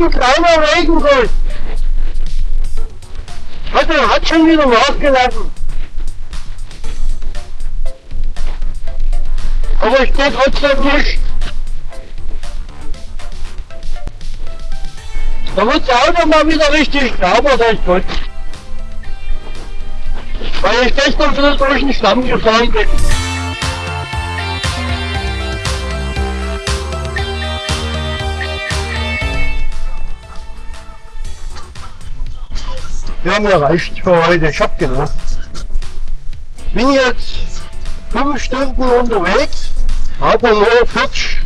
Ein kleiner Regenguss. Hat, er hat schon wieder nachgelassen. Aber ich gehe trotzdem nicht. Da wird das Auto mal wieder richtig sauber, das ist. Weil ich gestern wieder durch den Stamm gefahren bin. Ja, mir reicht für heute. Ich hab genug. Bin jetzt fünf Stunden unterwegs, habe nur 40,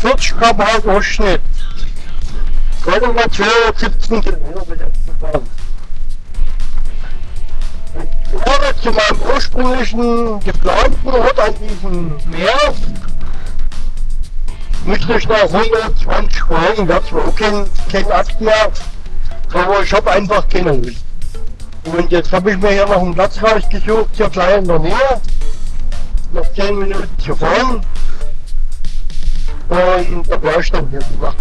40 km/h Durchschnitt. Gerade mal 217 Kilometer ich jetzt gefahren. Ich fahre zu meinem ursprünglichen geplanten Ort an diesem Meer. Müsste ich nach 120 fahren, wäre zwar auch kein, kein Akt mehr, aber ich habe einfach keine Lust. Und jetzt habe ich mir hier noch einen Platz rausgesucht, hier gleich in der Nähe. Noch 10 Minuten zu fahren. Und da brauche ich dann hier gemacht.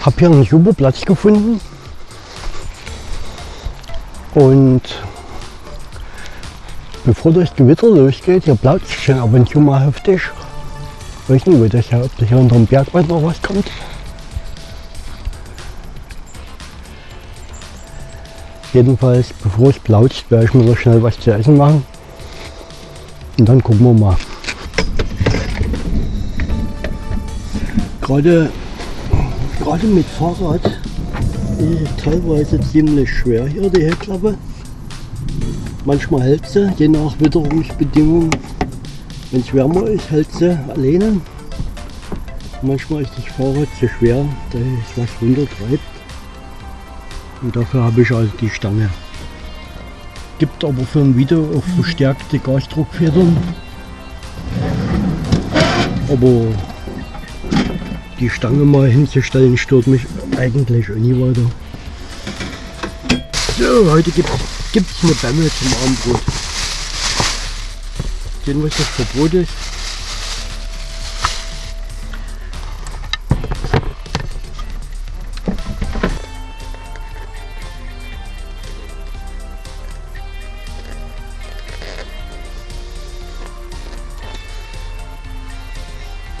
Habe hier einen super Platz gefunden und bevor das Gewitter losgeht, hier blaut es schon ab und zu mal heftig. Ich weiß nicht, ob das hier, unter dem Bergwald noch was kommt. Jedenfalls, bevor es plaut, werde ich mir noch schnell was zu essen machen. Und dann gucken wir mal. Gerade gerade mit Fahrrad ist es teilweise ziemlich schwer hier die Heckklappe. Manchmal hält sie, je nach Witterungsbedingungen. Wenn es wärmer ist, hält sie alleine. Manchmal ist das Fahrrad zu schwer, da es was runtertreibt. Und dafür habe ich also die Stange. Gibt aber für ein Video auch verstärkte Gasdruckfedern. Aber die Stange mal hinzustellen stört mich eigentlich nie weiter. So, heute gibt es eine Bämme zum Abendbrot. Sehen, was das für ist.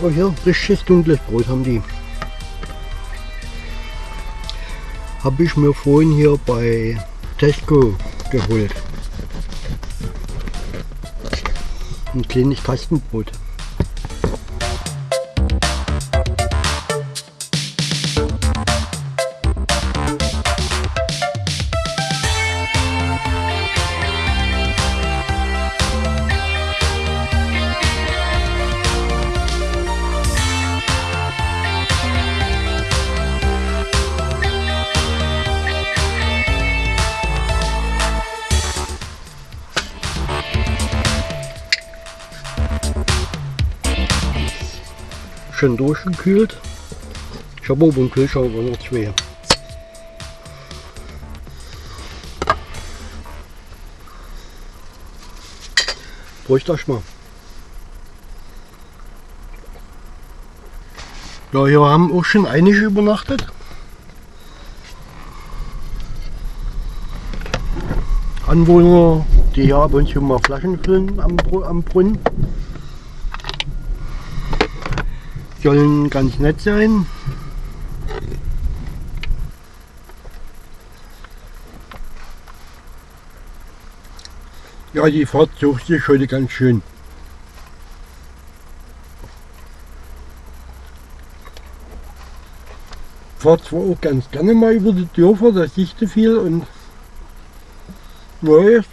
Oh hier, richtiges dunkles Brot haben die. Habe ich mir vorhin hier bei Tesco geholt. Ein kleines Kastenbrot. Schön durchgekühlt. Ich habe oben im Kühlschrank noch zwei. Bräuchte ich mal. Ja, hier haben auch schon einige übernachtet. Anwohner, die hier ab und zu mal Flaschen füllen am, am Brunnen sollen ganz nett sein. Ja, die Fahrt sucht sich heute ganz schön. Fahrt zwar auch ganz gerne mal über die Dörfer, das dichte viel und Neues.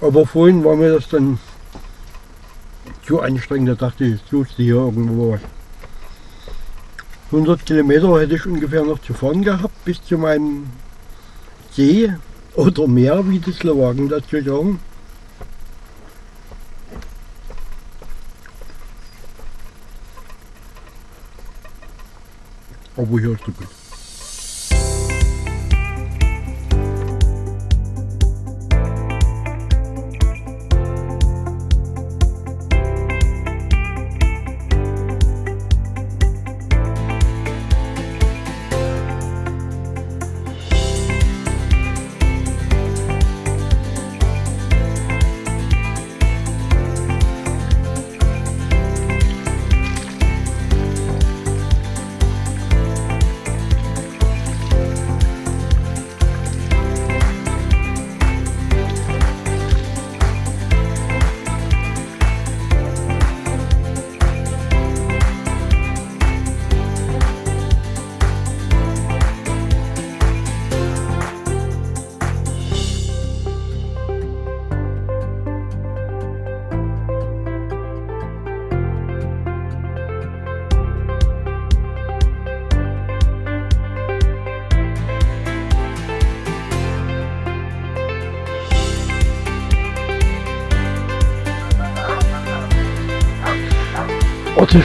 Aber vorhin war mir das dann zu anstrengend, da dachte ich, suchst du hier irgendwo was. 100 Kilometer hätte ich ungefähr noch zu fahren gehabt, bis zu meinem See oder Meer, wie die Slowaken dazu sagen. Aber hier ist so gut.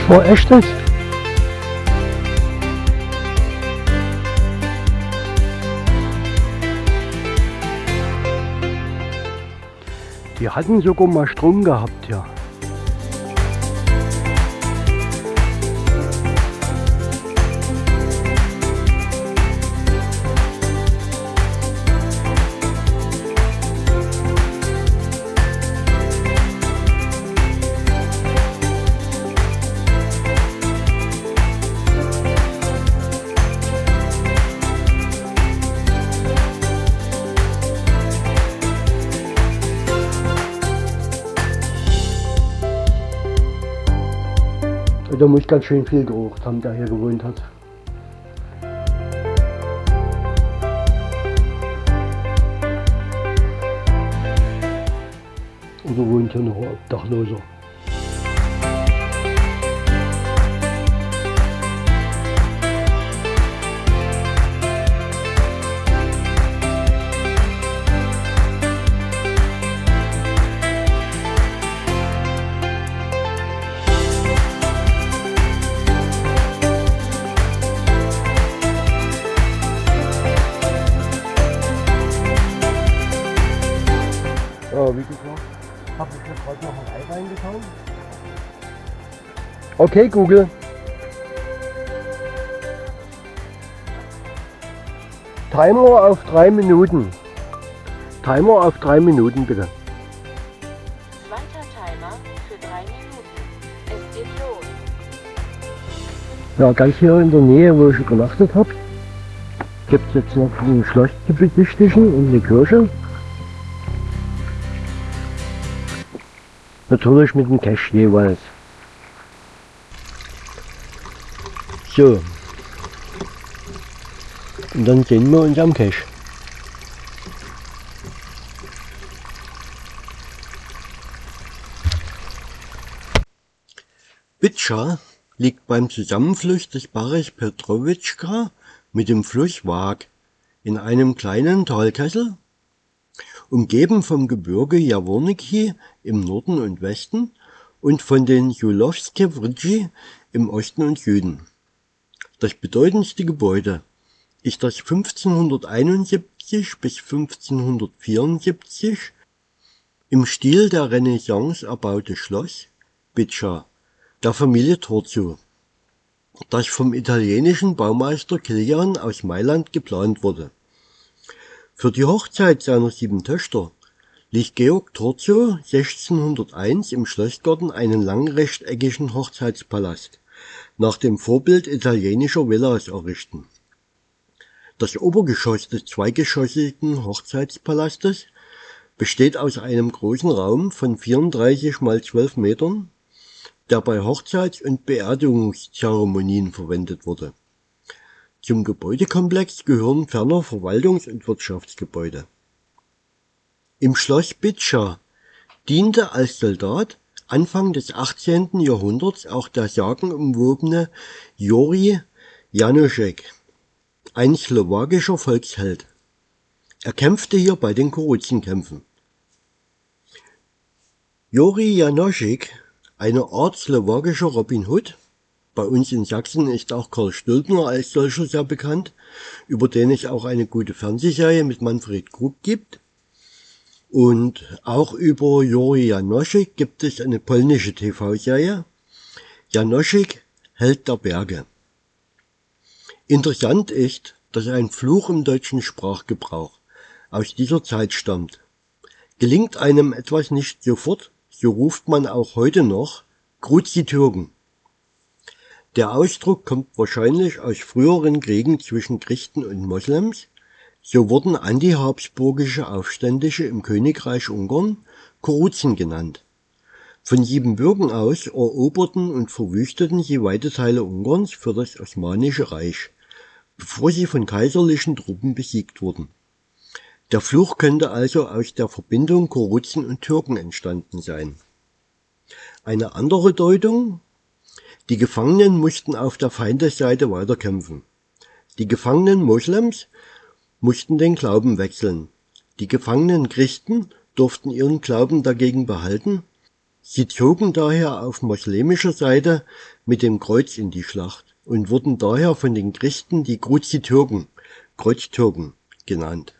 War echt das? Die hatten sogar mal Strom gehabt, ja. Der muss ganz schön viel gerucht haben, der hier gewohnt hat. Oder wohnt hier noch ein Obdachloser? Ja, wie gesagt, habe ich mir gerade noch ein Ei reingetan. Okay, Google. Timer auf drei Minuten. Timer auf drei Minuten bitte. Zweiter Timer für drei Minuten. Es geht los. Ja, ganz hier in der Nähe, wo ich übernachtet habe, gibt es jetzt noch ein Schloss zu besichtigen und eine Kirche. Natürlich mit dem Cash jeweils. So. Und dann sehen wir uns am Cash. Bitscha liegt beim Zusammenfluss des Barech Petrowitschka mit dem Fluss Wag in einem kleinen Talkessel, umgeben vom Gebirge Jaworniki im Norden und Westen und von den Julowske Vritschi im Osten und Süden. Das bedeutendste Gebäude ist das 1571 bis 1574 im Stil der Renaissance erbaute Schloss Biccia der Familie Torcio, das vom italienischen Baumeister Kilian aus Mailand geplant wurde. Für die Hochzeit seiner sieben Töchter ließ Georg Torcio 1601 im Schlossgarten einen langen rechteckigen Hochzeitspalast nach dem Vorbild italienischer Villas errichten. Das Obergeschoss des zweigeschossigen Hochzeitspalastes besteht aus einem großen Raum von 34 mal 12 Metern, der bei Hochzeits- und Beerdigungszeremonien verwendet wurde. Zum Gebäudekomplex gehören ferner Verwaltungs- und Wirtschaftsgebäude. Im Schloss Bitscha diente als Soldat Anfang des 18. Jahrhunderts auch der sagenumwobene Juri Janoschek, ein slowakischer Volksheld. Er kämpfte hier bei den Kuruzenkämpfen. Juri Janoschek, eine Art slowakischer Robin Hood, bei uns in Sachsen ist auch Karl Stülpner als solcher sehr bekannt, über den es auch eine gute Fernsehserie mit Manfred Krug gibt. Und auch über Juri Janoschek gibt es eine polnische TV-Serie. Janoschek, Held der Berge. Interessant ist, dass ein Fluch im deutschen Sprachgebrauch aus dieser Zeit stammt. Gelingt einem etwas nicht sofort, so ruft man auch heute noch Gruzi Türken. Der Ausdruck kommt wahrscheinlich aus früheren Kriegen zwischen Christen und Moslems, so wurden antihabsburgische Aufständische im Königreich Ungarn Kuruzen genannt. Von Siebenbürgen aus eroberten und verwüsteten sie weite Teile Ungarns für das Osmanische Reich, bevor sie von kaiserlichen Truppen besiegt wurden. Der Fluch könnte also aus der Verbindung Kuruzen und Türken entstanden sein. Eine andere Deutung die Gefangenen mussten auf der Feindesseite weiterkämpfen. Die gefangenen Moslems mussten den Glauben wechseln. Die gefangenen Christen durften ihren Glauben dagegen behalten. Sie zogen daher auf moslemischer Seite mit dem Kreuz in die Schlacht und wurden daher von den Christen die Kruzitürken, Kreuztürken genannt.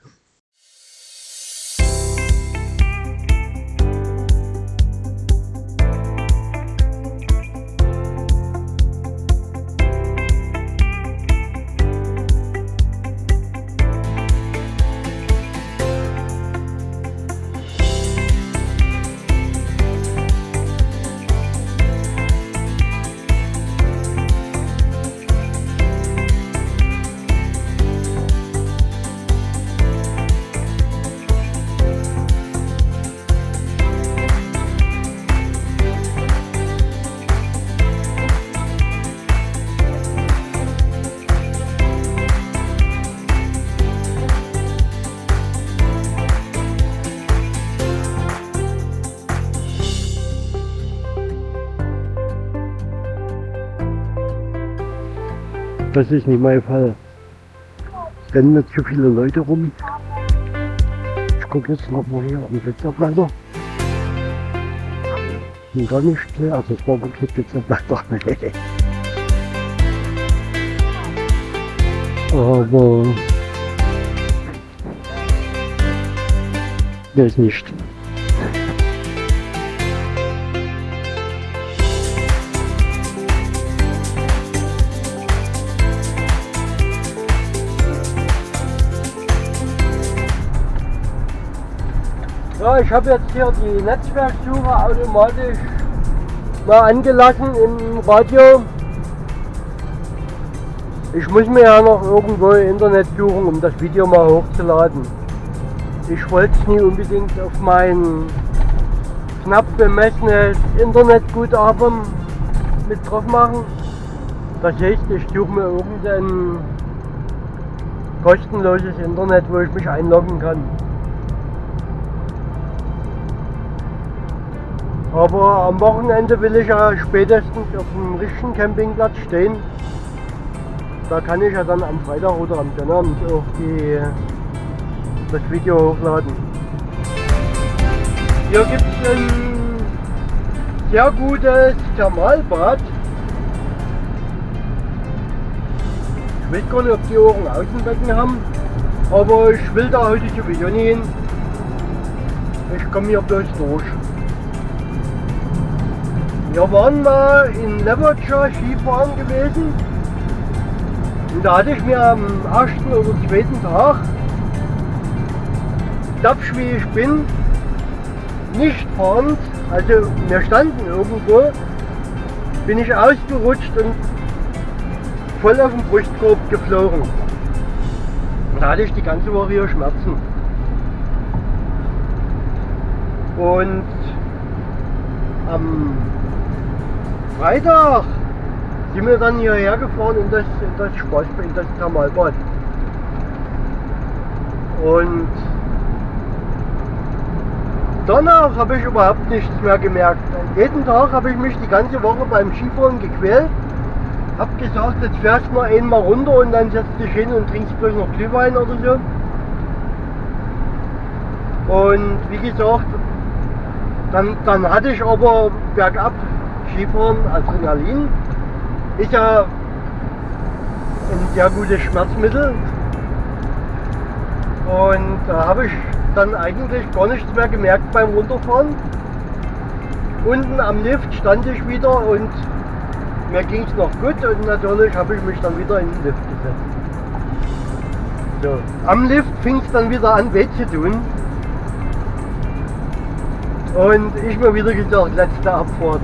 Das ist nicht mein Fall. Es rennen nicht zu viele Leute rum. Ich gucke jetzt noch mal hier am Glitzerplatter. Und gar nicht. Also es war wirklich Glitzerplatter. Aber der ist nicht. Ich habe jetzt hier die Netzwerksuche automatisch mal angelassen im Radio. Ich muss mir ja noch irgendwo Internet suchen, um das Video mal hochzuladen. Ich wollte es nie unbedingt auf mein knapp bemessenes Internetguthaben mit drauf machen. Das heißt, ich suche mir irgendein kostenloses Internet, wo ich mich einloggen kann. Aber am Wochenende will ich ja spätestens auf dem richtigen Campingplatz stehen. Da kann ich ja dann am Freitag oder am Sonnabend auch die, das Video hochladen. Hier gibt es ein sehr gutes Thermalbad. Ich weiß gar nicht, ob die auch ein Außenbecken haben, aber ich will da heute sowieso nicht hin. Ich komme hier bloß durch. Wir waren mal in Leverture Skifahren gewesen und da hatte ich mir am ersten oder zweiten Tag, tapsch wie ich bin, nicht fahrend, also wir standen irgendwo, bin ich ausgerutscht und voll auf den Brustkorb geflogen. Da hatte ich die ganze Woche hier Schmerzen. Und am Freitag sind wir dann hierher gefahren in das, in das Spaßbad, in das Thermalbad. Und danach habe ich überhaupt nichts mehr gemerkt. Jeden Tag habe ich mich die ganze Woche beim Skifahren gequält. Hab gesagt, jetzt fährst du mal einmal runter und dann setzt dich hin und trinkst bloß noch Glühwein oder so. Und wie gesagt, dann, dann hatte ich aber bergab Skifahren Adrenalin. Ist ja ein sehr gutes Schmerzmittel. Und da habe ich dann eigentlich gar nichts mehr gemerkt beim Runterfahren. Unten am Lift stand ich wieder und mir ging es noch gut und natürlich habe ich mich dann wieder in den Lift gesetzt. So. Am Lift fing es dann wieder an weh zu tun. Und ich mir wieder gesagt, letzte Abfahrt.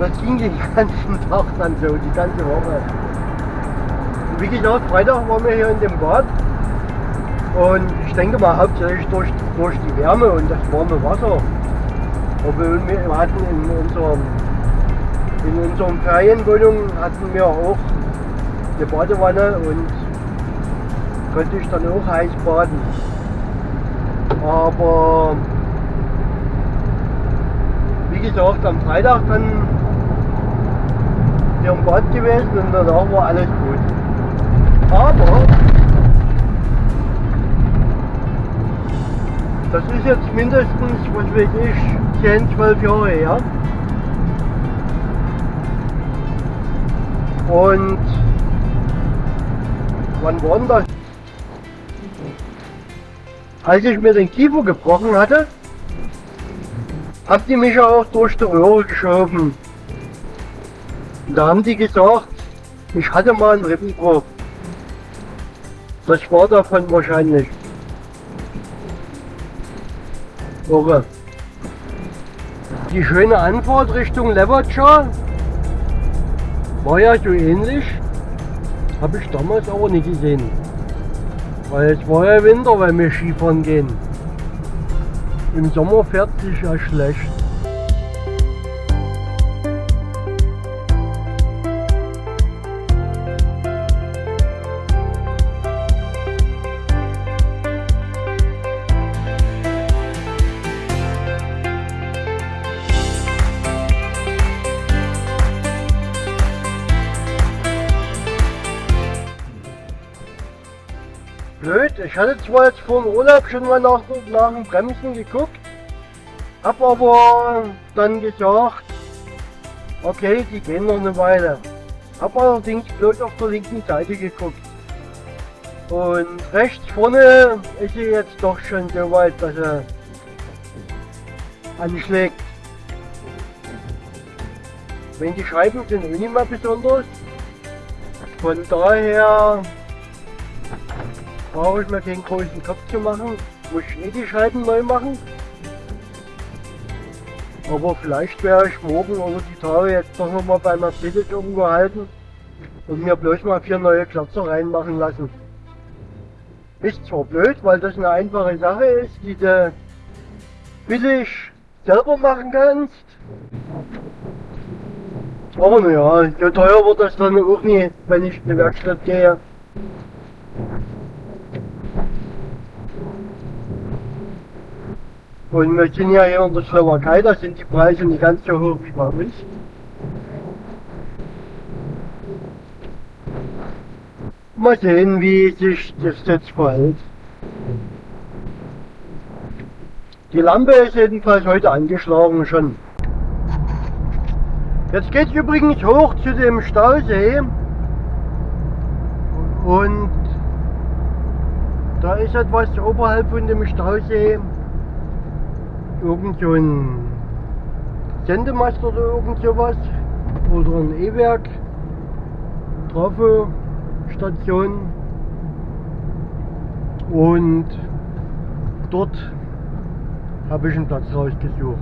Das ging den ganzen Tag dann so, die ganze Woche. Wie gesagt, Freitag waren wir hier in dem Bad. Und ich denke mal hauptsächlich durch, durch die Wärme und das warme Wasser. Obwohl wir hatten in unserem in unserem Ferienwohnung hatten wir auch eine Badewanne und konnte ich dann auch heiß baden. Aber wie gesagt, am Freitag dann hier im Bad gewesen und danach war alles gut. Aber das ist jetzt mindestens, was weiß ich, 10, 12 Jahre her. Und wann war denn das? Als ich mir den Kiefer gebrochen hatte, haben die mich auch durch die Röhre geschoben. Und da haben die gesagt, ich hatte mal einen Rippenbruch. Das war davon wahrscheinlich. Irre. Die schöne Anfahrt Richtung Levertscher war ja so ähnlich. Habe ich damals aber nicht gesehen. Weil es war ja Winter, weil wir Skifahren gehen. Im Sommer fährt sich ja schlecht. Hatte zwar jetzt vor dem Urlaub schon mal nach, nach dem Bremsen geguckt, hab aber dann gesagt, okay, die gehen noch eine Weile. Hab allerdings bloß auf der linken Seite geguckt. Und rechts vorne ist sie jetzt doch schon so weit, dass er anschlägt. Wenn die Scheiben sind auch nicht mehr besonders. Von daher brauche ich mir keinen großen Kopf zu machen. Muss ich nicht die Scheiben neu machen. Aber vielleicht werde ich morgen oder die Tage jetzt doch nochmal bei Mercedes irgendwo halten und mir bloß mal vier neue Klötzer reinmachen lassen. Ist zwar blöd, weil das eine einfache Sache ist, die du billig selber machen kannst. Aber naja, so teuer wird das dann auch nie, wenn ich in die Werkstatt gehe. Und wir sind ja hier in der Slowakei, da sind die Preise nicht ganz so hoch wie bei uns. Mal sehen, wie sich das jetzt verhält. Die Lampe ist jedenfalls heute angeschlagen schon. Jetzt geht es übrigens hoch zu dem Stausee. Und da ist etwas oberhalb von dem Stausee irgend so ein Sendemast oder irgend sowas oder ein E-Werk, Trafo-Station und dort habe ich einen Platz rausgesucht.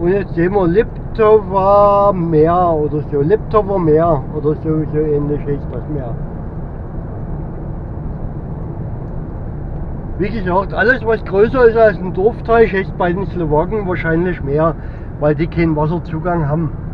Und jetzt sehen wir Liptower Meer oder so, Liptower Meer oder so, so ähnlich ist das Meer. Wie gesagt, alles was größer ist als ein Dorfteich, ist bei den Slowaken wahrscheinlich mehr, weil die keinen Wasserzugang haben.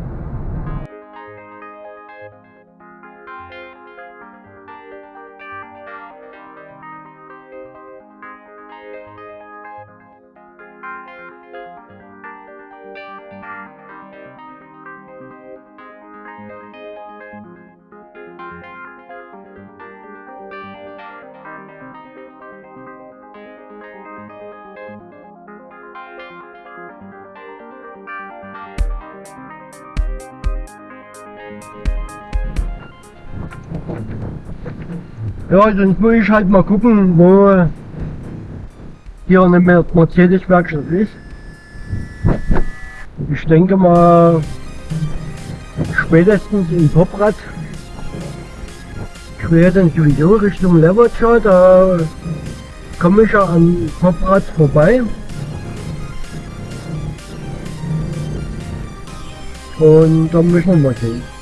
Ja, sonst muss ich halt mal gucken, wo hier eine Mer- Mercedes-Werkstatt ist. Ich denke mal spätestens in Poprad. Ich werde dann sowieso Richtung Levertscher, da komme ich ja an Poprad vorbei. Und dann müssen wir mal sehen.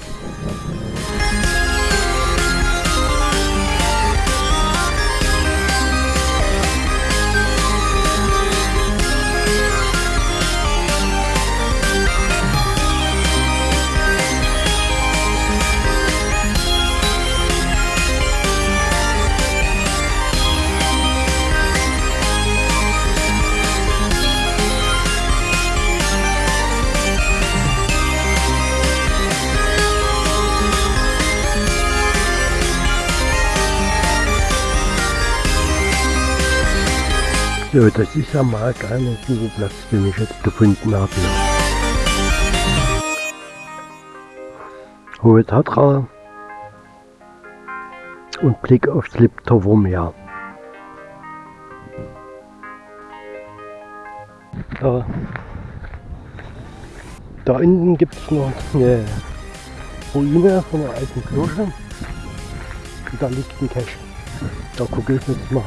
So, das ist ja mal ein kleiner Suchplatz, den ich jetzt gefunden habe. Hohe Tatra und Blick aufs Liptower Meer. Da, da unten gibt es noch eine Ruine von einer alten Kirche. Und da liegt ein Cache. Da gucke ich jetzt mal.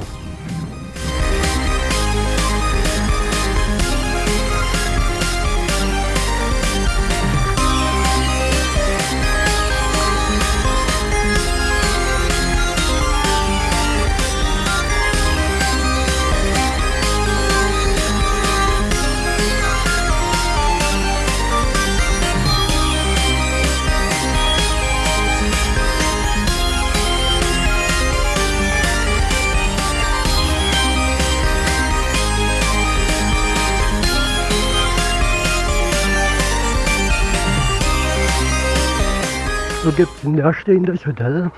So gibt es ein leerstehendes Hotel.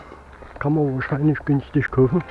Kann man wahrscheinlich günstig kaufen.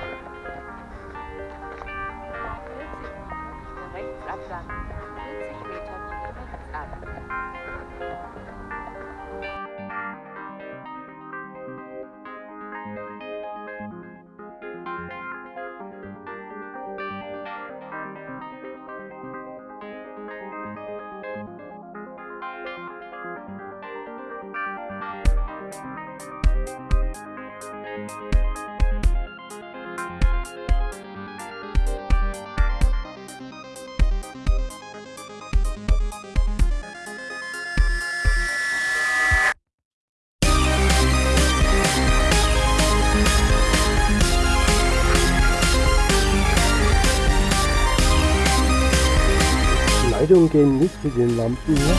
Leitungen gehen nicht zu den Lampen hier.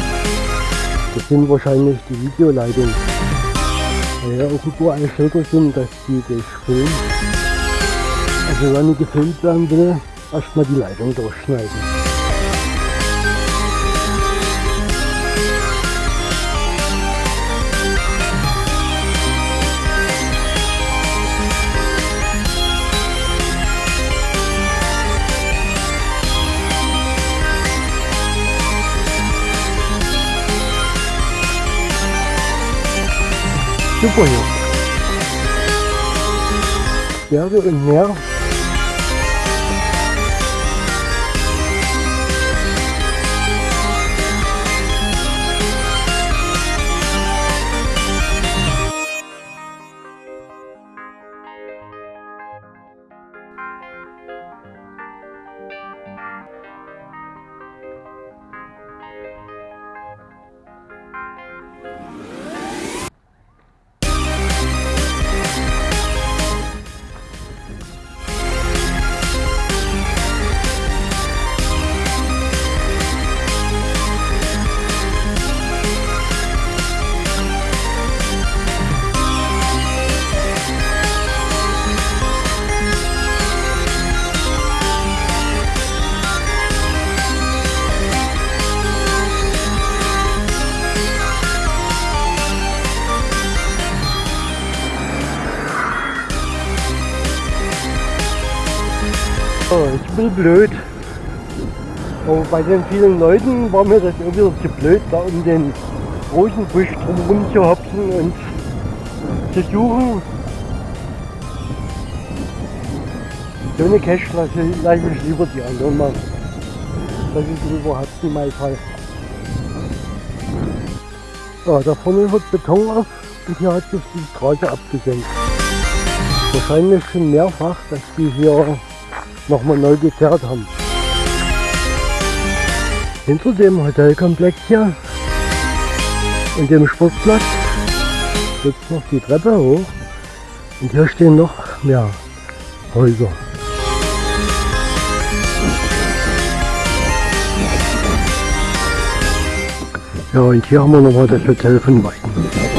Das sind wahrscheinlich die Videoleitungen. Weil ja irgendwo eine Schilder sind, dass die das filmen. Also wenn ich gefilmt werden will, erstmal die Leitung durchschneiden. Super hier. Berge und Blöd. Aber bei den vielen Leuten war mir das wieder zu blöd, da um den Rosenbusch drumherum zu hopsen und zu suchen. So eine Cash lasse, lasse ich lieber die anderen machen. Das ist überhaupt nicht mein Fall. Ja, da vorne hört Beton auf und hier hat sich die Straße abgesenkt. Wahrscheinlich schon mehrfach, dass die hier nochmal neu gekehrt haben. Hinter dem Hotelkomplex hier und dem Sportplatz geht noch die Treppe hoch und hier stehen noch mehr Häuser. Ja, und hier haben wir nochmal das Hotel von Weiden.